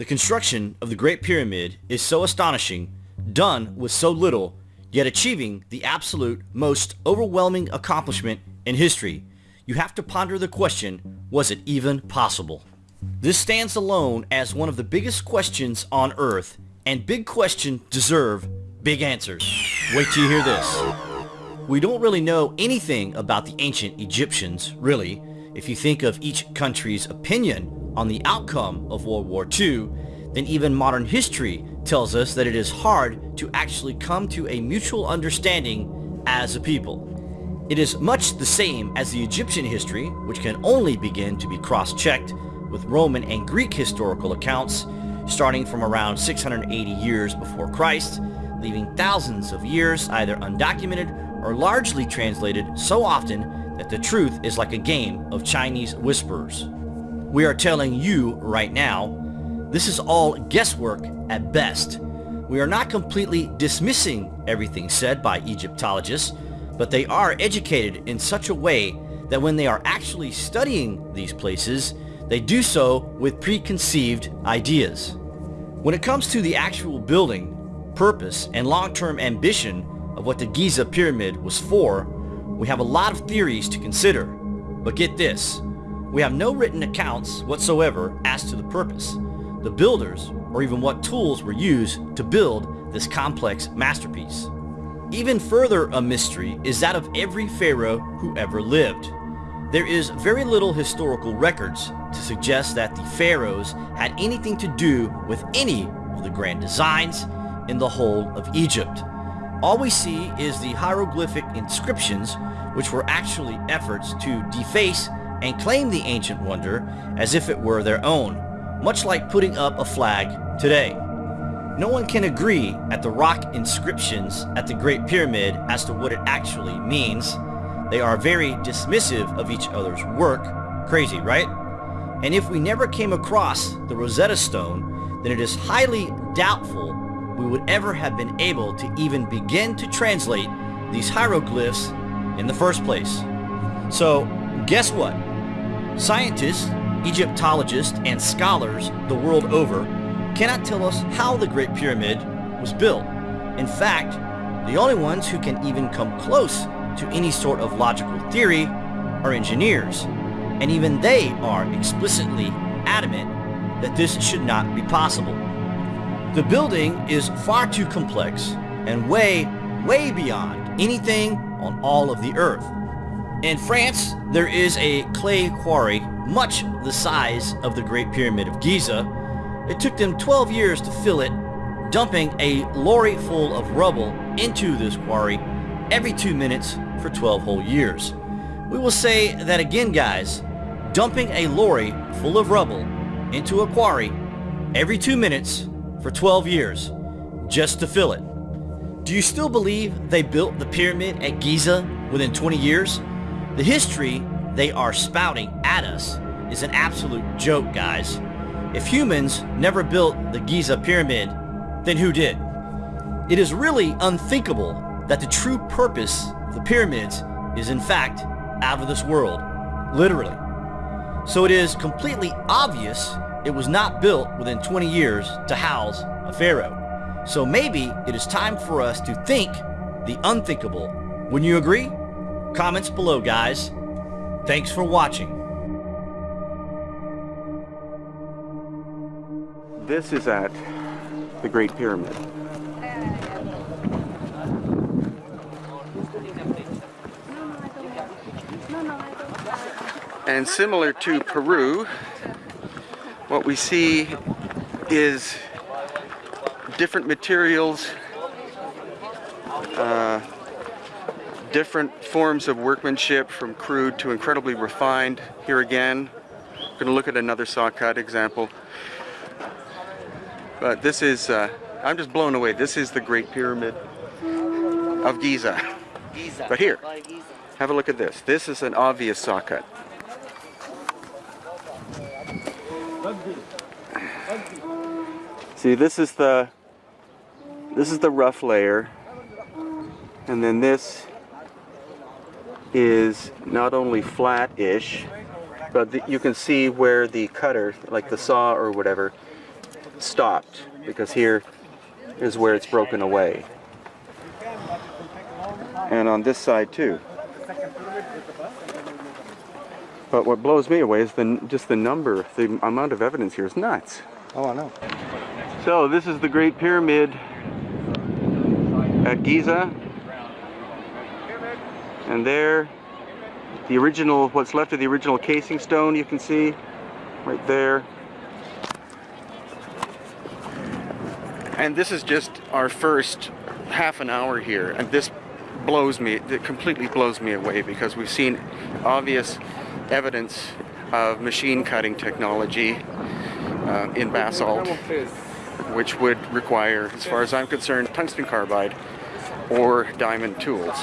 The construction of the Great Pyramid is so astonishing, done with so little, yet achieving the absolute most overwhelming accomplishment in history. You have to ponder the question, was it even possible? This stands alone as one of the biggest questions on earth, and big questions deserve big answers. Wait till you hear this. We don't really know anything about the ancient Egyptians, really. If you think of each country's opinion on the outcome of World War II, then even modern history tells us that it is hard to actually come to a mutual understanding as a people. It is much the same as the Egyptian history, which can only begin to be cross-checked with Roman and Greek historical accounts starting from around 680 years before Christ, leaving thousands of years either undocumented or largely translated so often that the truth is like a game of Chinese whisperers. We are telling you right now, this is all guesswork at best. We are not completely dismissing everything said by Egyptologists, but they are educated in such a way that when they are actually studying these places, they do so with preconceived ideas. When it comes to the actual building, purpose, and long-term ambition of what the Giza Pyramid was for, we have a lot of theories to consider. But get this, we have no written accounts whatsoever as to the purpose, the builders, or even what tools were used to build this complex masterpiece. Even further a mystery is that of every pharaoh who ever lived. There is very little historical records to suggest that the pharaohs had anything to do with any of the grand designs in the whole of Egypt. All we see is the hieroglyphic inscriptions which were actually efforts to deface and claim the ancient wonder as if it were their own, much like putting up a flag today. No one can agree at the rock inscriptions at the Great Pyramid as to what it actually means. They are very dismissive of each other's work. Crazy, right? And if we never came across the Rosetta Stone, then it is highly doubtful we would ever have been able to even begin to translate these hieroglyphs in the first place. So, guess what? Scientists, Egyptologists, and scholars the world over cannot tell us how the Great Pyramid was built. In fact, the only ones who can even come close to any sort of logical theory are engineers, and even they are explicitly adamant that this should not be possible. The building is far too complex and way, way beyond anything on all of the earth. In France, there is a clay quarry much the size of the Great Pyramid of Giza. It took them 12 years to fill it, dumping a lorry full of rubble into this quarry every two minutes for 12 whole years. We will say that again, guys. Dumping a lorry full of rubble into a quarry every two minutes for 12 years just to fill it. Do you still believe they built the pyramid at Giza within 20 years? The history they are spouting at us is an absolute joke, guys. If humans never built the Giza pyramid, then who did? It is really unthinkable that the true purpose of the pyramids is in fact out of this world, literally. So it is completely obvious it was not built within 20 years to house a pharaoh. So maybe it is time for us to think the unthinkable. Wouldn't you agree? Comments below, guys. Thanks for watching. This is at the Great Pyramid. And similar to Peru, what we see is different materials, uh, different forms of workmanship from crude to incredibly refined. Here again, we're going to look at another saw cut example. But this is, uh, I'm just blown away. This is the Great Pyramid of Giza. Giza. But here, have a look at this. This is an obvious saw cut. See, this is the this is the rough layer, and then this is not only flat-ish, but the, you can see where the cutter, like the saw or whatever, stopped because here is where it's broken away. And on this side too. But what blows me away is the just the number, the amount of evidence here is nuts. Oh, I know. So this is the Great Pyramid at Giza. And there, the original, what's left of the original casing stone you can see right there. And this is just our first half an hour here. And this blows me, it completely blows me away because we've seen obvious evidence of machine cutting technology uh, in basalt which would require, as far as I'm concerned, tungsten carbide or diamond tools.